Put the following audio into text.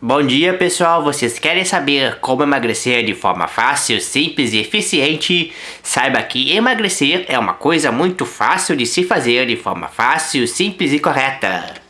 Bom dia pessoal, vocês querem saber como emagrecer de forma fácil, simples e eficiente? Saiba que emagrecer é uma coisa muito fácil de se fazer de forma fácil, simples e correta.